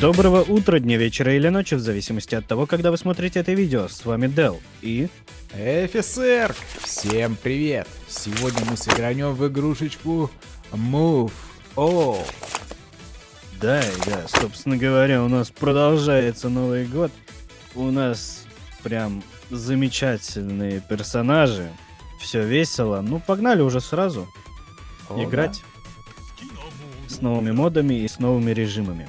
Доброго утра, дня, вечера или ночи, в зависимости от того, когда вы смотрите это видео. С вами Дел и... Офицер! Всем привет! Сегодня мы сыграем в игрушечку Move. О, Да, да, собственно говоря, у нас продолжается Новый год. У нас прям замечательные персонажи. Все весело. Ну, погнали уже сразу О, играть с новыми модами и с новыми режимами.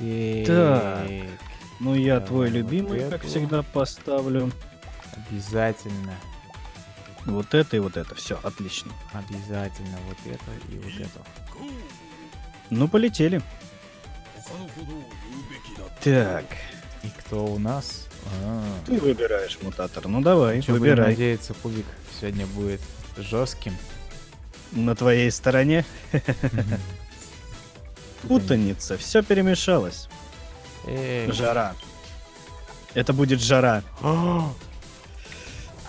Да. Так. Ну, я Давай твой вот любимый, как эту. всегда, поставлю. Обязательно. Вот это и вот это. Все, отлично. Обязательно вот это и вот это. Ну, полетели. Так, И кто у нас? А, ты выбираешь мутатор. Ну, давай, чё, выбирай. надеяться, Пугик сегодня будет жестким. На твоей стороне путаница, все перемешалось. Эй. Жара. Это будет жара. А,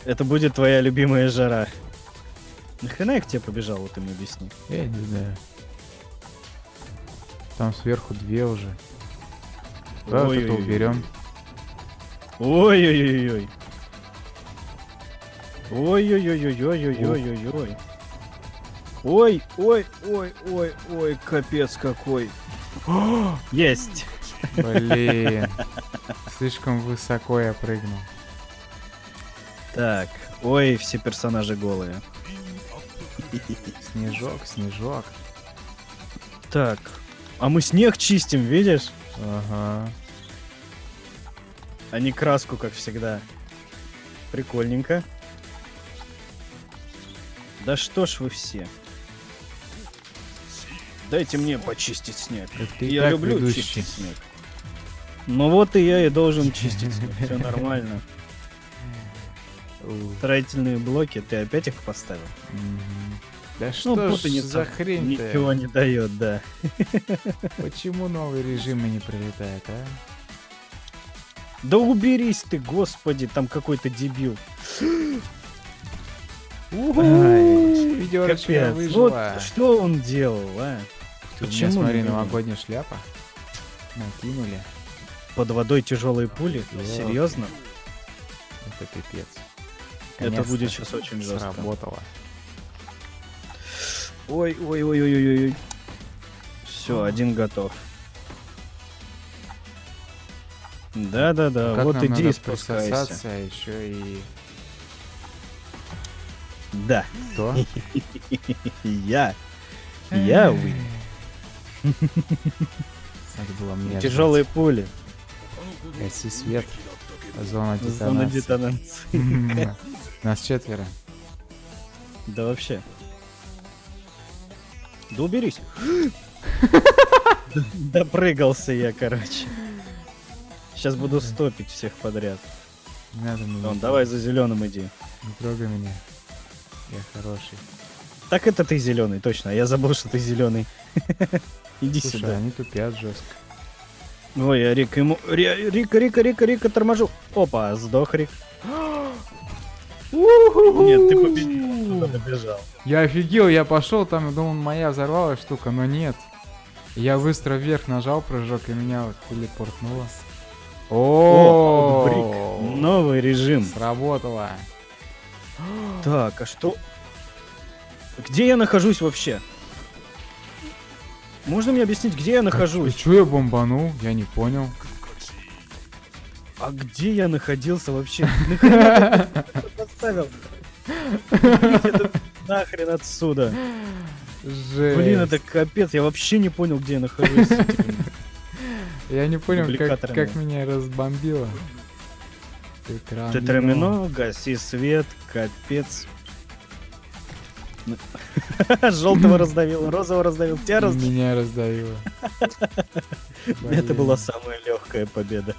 Это будет твоя любимая жара. Нахрена я к тебе побежал, вот ты мне объясни. Я не знаю. Там сверху две уже. Давай вот это Ой-ой-ой. уберем. Ой-ой-ой-ой. Ой-ой-ой-ой-ой-ой-ой-ой. Ой, ой, ой, ой, ой, капец какой. Есть. Блин. Слишком высоко я прыгнул. Так, ой, все персонажи голые. Снежок, снежок. Так, а мы снег чистим, видишь? Ага. А не краску, как всегда. Прикольненько. Да что ж вы все. Дайте мне почистить снег. Я люблю ведущий. чистить снег. Ну вот и я и должен чистить снег. Все нормально. Строительные блоки, ты опять их поставил? Да Ну, что ж за хрень Ничего не дает, да. Почему новые режимы не прилетают, а? Да уберись ты, господи, там какой-то дебил. Ай, Ведерочка Капец. выжила. Вот что он делал, а? Тут у меня, Почему смотри, новогодняя шляпа. Накинули. Под водой тяжелые пули? Ёлки. Серьезно? Это пипец. Это будет сейчас очень жестко. Сработало. Ой, ой, ой, ой, ой, ой. Все, один готов. Да, да, да. Как вот иди и спускайся. а еще и... Да. Кто? Я. Я вы. Это было мне. Тяжелые пули. Гаси свет. Зона Зона детонации. детонации. Нас четверо. Да вообще. Да уберись. Допрыгался я, короче. Сейчас буду стопить всех подряд. Не надо меня. Вон, давай за зеленым иди. Не трогай меня. Я хороший. Так это ты зеленый, точно. Я забыл, что ты зеленый. Иди Слушай, сюда. они тупят жестко. Ой, я Рик ему... Ри- Рика, Рика, Рика, Рика, торможу. Опа, сдох Рик. Нет, ты победил. Куда побежал? Я офигел, я пошел, там, думал, моя взорвалась штука, но нет. Я быстро вверх нажал прыжок, и меня вот телепортнуло. О. Новый режим. Сработало. Так, а что... Где я нахожусь вообще? Можно мне объяснить, где я нахожусь? Че я бомбанул? Я не понял. А где я находился вообще? Ты поставил? Нахрен отсюда. Жесть. Блин, это капец, я вообще не понял, где я нахожусь. Я не понял, как, как меня разбомбило. Тетрамино. Тетрамино, гаси свет, капец. Желтого раздавил, розового раздавил, тебя раздавил. Меня раздавило. Это была самая легкая победа.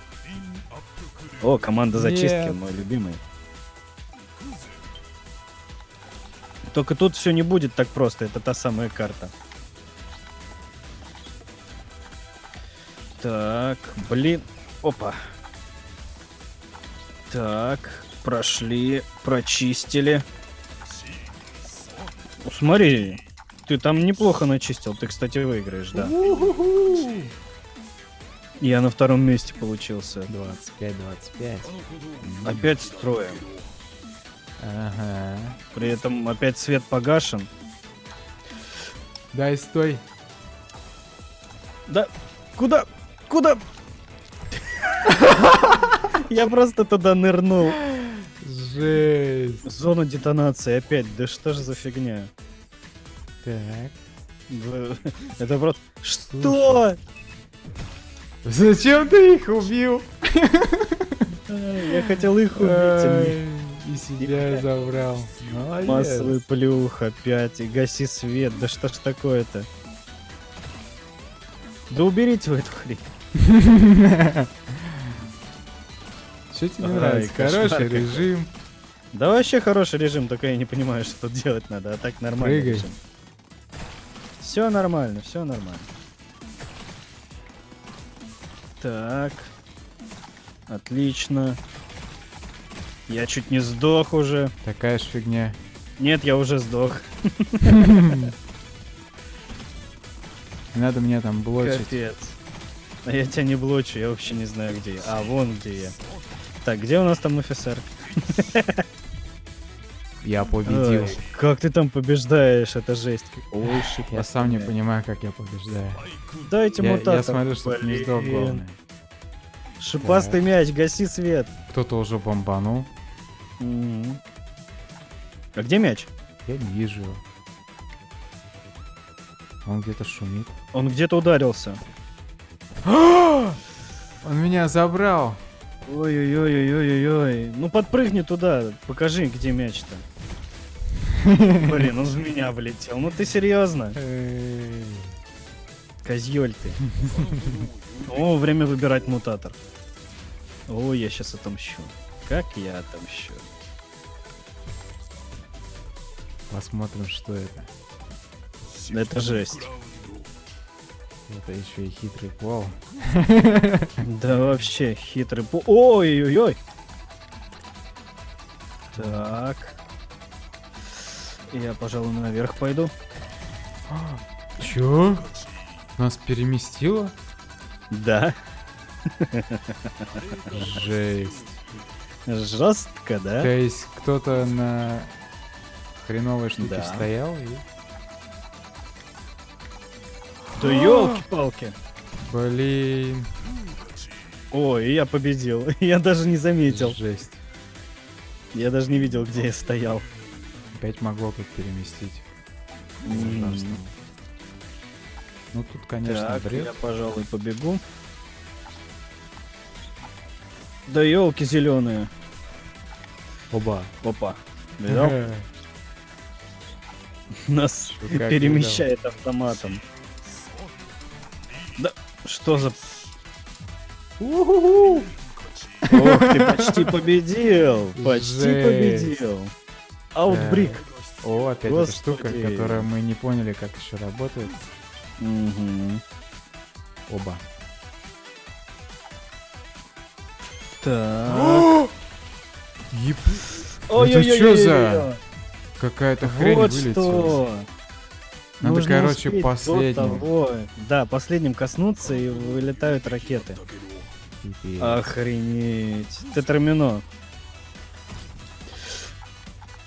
О, команда зачистки, мой любимый. Только тут все не будет так просто, это та самая карта. Так, блин, опа. Так, прошли, прочистили. О, смотри, ты там неплохо начистил, ты, кстати, выиграешь, да. Я на втором месте получился. 25-25. Опять строем. Ага. При этом опять свет погашен. Дай, стой. Да, куда? Куда? Я просто туда нырнул. Жесть. Зона детонации опять. Да что ж за фигня? Так. Это просто... Что? Зачем ты их убил? Я хотел их убить. а И себя забрал. Массовый плюх опять. И гаси свет. Да что ж такое-то? Да уберите вы эту хрень. Что тебе нравится? Хороший режим. Да вообще хороший режим, только я не понимаю, что тут делать надо, а так нормально. Прыгай. Все нормально, все нормально. Так. Отлично. Я чуть не сдох уже. Такая ж фигня. Нет, я уже сдох. Надо меня там блочить. Капец. А я тебя не блочу, я вообще не знаю, где я. А, вон где я. Так, где у нас там офицер? Я победил. Ой, как ты там побеждаешь, это жесть. Ой, шип, Я сам не понимаю, как я побеждаю. Дайте Я, мутатор. я смотрю, что не Блин. главное. Шипастый мяч, гаси свет. Кто-то уже бомбанул. А где мяч? Я не вижу его. Он где-то шумит. Он где-то ударился. Он меня забрал. Ой-ой-ой-ой-ой-ой. Ну подпрыгни туда, покажи, где мяч-то. Блин, он в меня влетел. Ну ты серьезно? Эй. Козёль ты. О, время выбирать мутатор. О, я сейчас отомщу. Как я отомщу? Посмотрим, что это. Это жесть. Это еще и хитрый плов. Да вообще, хитрый пу... Ой-ой-ой! Так. Я, пожалуй, наверх пойду. Чё? Нас переместило? Да. Жесть. Жестко, да? То есть кто-то на хреновой штуке Да. стоял и... Да елки-палки. Блин. Ой, я победил. Я даже не заметил. Жесть. Я даже не видел, где я стоял. Опять могло тут переместить. Ужасно. Ну тут, конечно, Так, бред. я, пожалуй, побегу. Да елки зеленые. Оба. Опа. Видал? Нас перемещает автоматом. Да, что за... Ох, ты почти победил! Почти победил! Аутбрик. О, опять эта штука, которую мы не поняли, как еще работает. Мгм. Оба. Так. Еб... Ой-ой-ой-ой-ой-ой. чё за- Какая-то хрень вылетела. Надо, Нужно короче, последним. того- Да, последним коснуться и вылетают ракеты. Пипец. Охренеть. Тетрамино.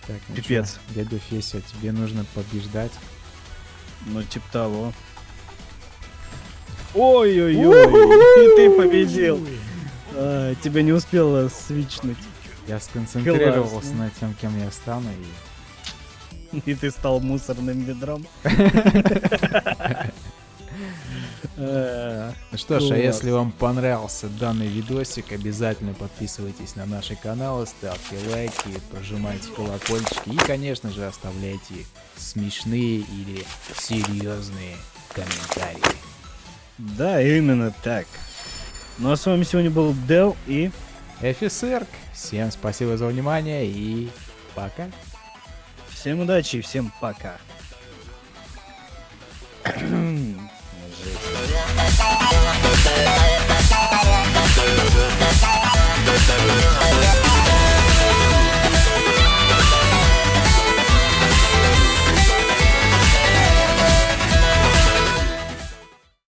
Так, ну пипец. чё, Дядя Феся, тебе нужно побеждать. Ну, типа того. Ой-ой-ой. И ты победил. А, тебя не успела свичнуть. Я сконцентрировался Классно. на тем, кем я стану, и И ты стал мусорным ведром. Ну что ж, а если вам понравился данный видосик, обязательно подписывайтесь на наши каналы, ставьте лайки, прожимайте колокольчики и, конечно же, оставляйте смешные или серьезные комментарии. Да, именно так. Ну а с вами сегодня был Дел и... Эфисерк, всем спасибо за внимание и пока. Всем удачи и всем пока.